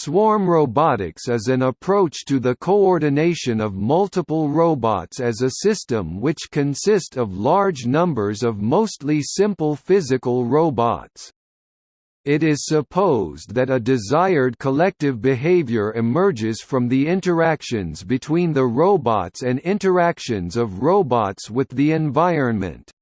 Swarm robotics is an approach to the coordination of multiple robots as a system which consist of large numbers of mostly simple physical robots. It is supposed that a desired collective behavior emerges from the interactions between the robots and interactions of robots with the environment.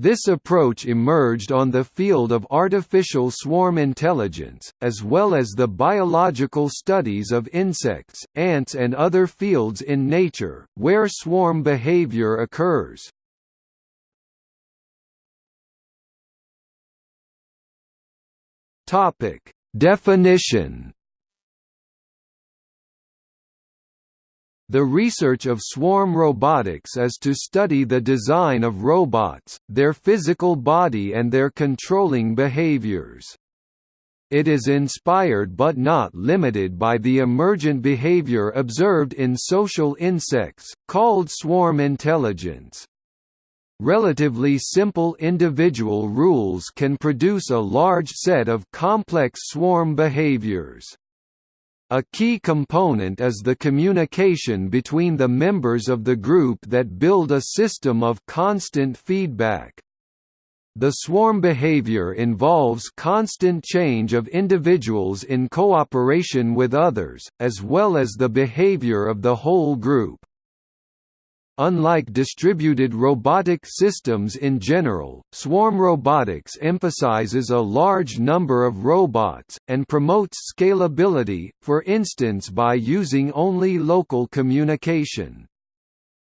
This approach emerged on the field of artificial swarm intelligence, as well as the biological studies of insects, ants and other fields in nature, where swarm behavior occurs. Definition The research of swarm robotics is to study the design of robots, their physical body and their controlling behaviors. It is inspired but not limited by the emergent behavior observed in social insects, called swarm intelligence. Relatively simple individual rules can produce a large set of complex swarm behaviors. A key component is the communication between the members of the group that build a system of constant feedback. The swarm behavior involves constant change of individuals in cooperation with others, as well as the behavior of the whole group. Unlike distributed robotic systems in general, swarm robotics emphasizes a large number of robots, and promotes scalability, for instance by using only local communication.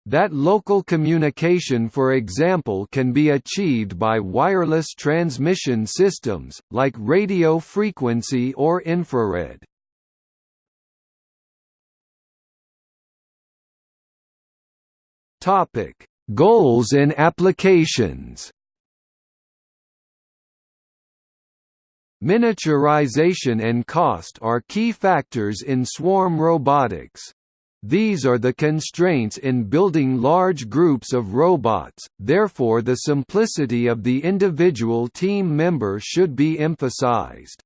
That local communication for example can be achieved by wireless transmission systems, like radio frequency or infrared. Topic: Goals and applications. Miniaturization and cost are key factors in swarm robotics. These are the constraints in building large groups of robots, therefore the simplicity of the individual team member should be emphasized.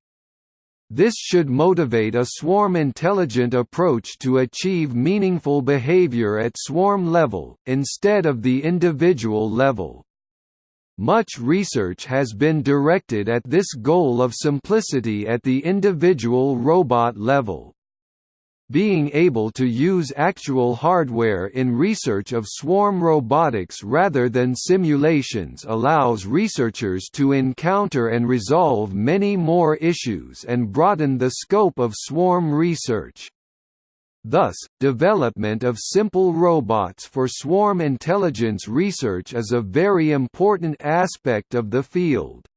This should motivate a swarm-intelligent approach to achieve meaningful behavior at swarm level, instead of the individual level. Much research has been directed at this goal of simplicity at the individual robot level. Being able to use actual hardware in research of swarm robotics rather than simulations allows researchers to encounter and resolve many more issues and broaden the scope of swarm research. Thus, development of simple robots for swarm intelligence research is a very important aspect of the field.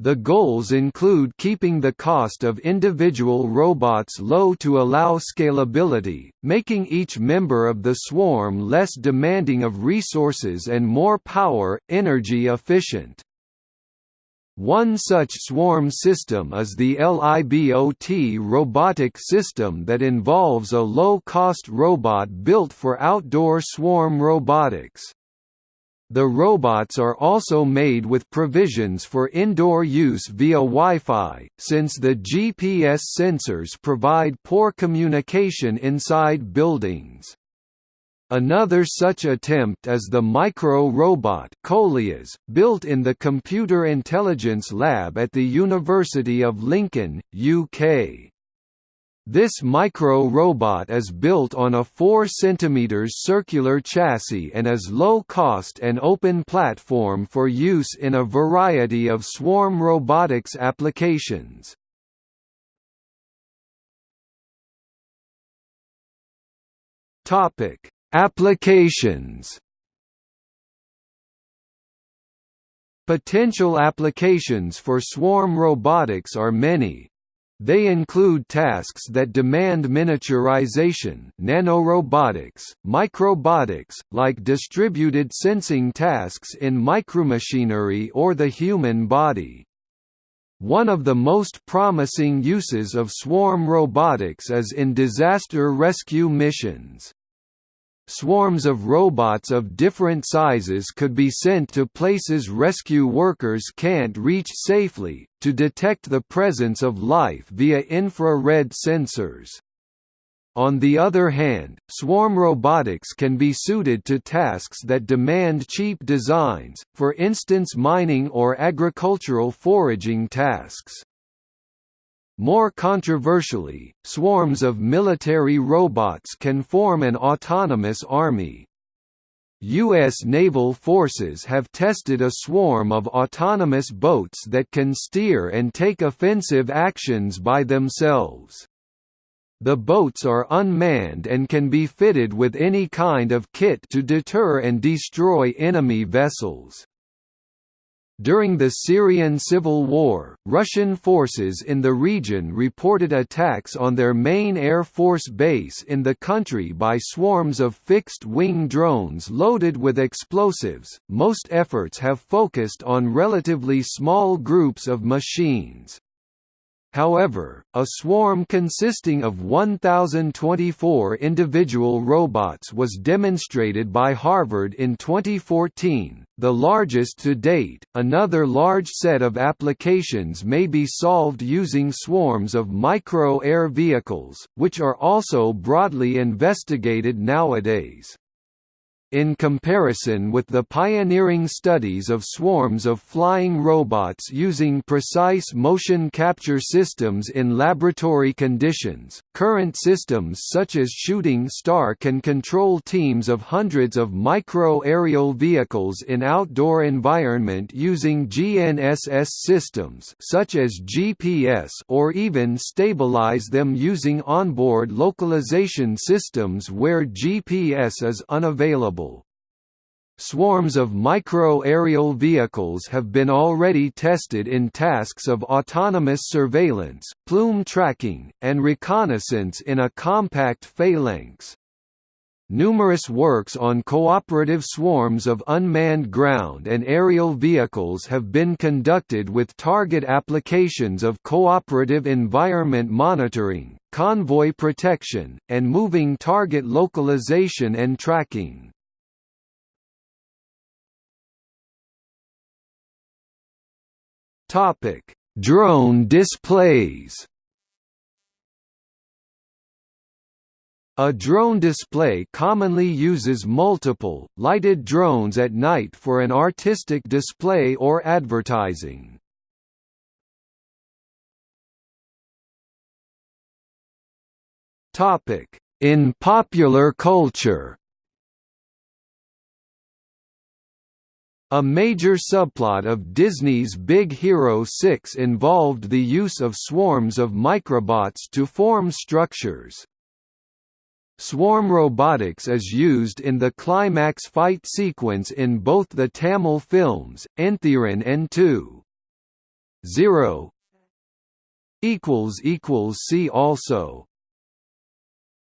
The goals include keeping the cost of individual robots low to allow scalability, making each member of the swarm less demanding of resources and more power, energy efficient. One such swarm system is the LIBOT robotic system that involves a low-cost robot built for outdoor swarm robotics. The robots are also made with provisions for indoor use via Wi-Fi, since the GPS sensors provide poor communication inside buildings. Another such attempt is the micro-robot built in the Computer Intelligence Lab at the University of Lincoln, UK. This micro-robot is built on a 4 cm circular chassis and is low-cost and open platform for use in a variety of swarm robotics applications. Applications Potential applications for swarm robotics are many, they include tasks that demand miniaturization nanorobotics, microbotics, like distributed sensing tasks in micromachinery or the human body. One of the most promising uses of swarm robotics is in disaster rescue missions. Swarms of robots of different sizes could be sent to places rescue workers can't reach safely, to detect the presence of life via infrared sensors. On the other hand, swarm robotics can be suited to tasks that demand cheap designs, for instance mining or agricultural foraging tasks. More controversially, swarms of military robots can form an autonomous army. U.S. naval forces have tested a swarm of autonomous boats that can steer and take offensive actions by themselves. The boats are unmanned and can be fitted with any kind of kit to deter and destroy enemy vessels. During the Syrian civil war, Russian forces in the region reported attacks on their main air force base in the country by swarms of fixed-wing drones loaded with explosives. Most efforts have focused on relatively small groups of machines. However, a swarm consisting of 1,024 individual robots was demonstrated by Harvard in 2014, the largest to date. Another large set of applications may be solved using swarms of micro air vehicles, which are also broadly investigated nowadays. In comparison with the pioneering studies of swarms of flying robots using precise motion capture systems in laboratory conditions, current systems such as Shooting Star can control teams of hundreds of micro-aerial vehicles in outdoor environment using GNSS systems such as GPS or even stabilize them using onboard localization systems where GPS is unavailable. Swarms of micro-aerial vehicles have been already tested in tasks of autonomous surveillance, plume tracking, and reconnaissance in a compact phalanx. Numerous works on cooperative swarms of unmanned ground and aerial vehicles have been conducted with target applications of cooperative environment monitoring, convoy protection, and moving target localization and tracking. Topic: Drone displays. A drone display commonly uses multiple, lighted drones at night for an artistic display or advertising. In popular culture A major subplot of Disney's Big Hero 6 involved the use of swarms of microbots to form structures. Swarm robotics is used in the climax fight sequence in both the Tamil films, Enthiran and 2. 0 See also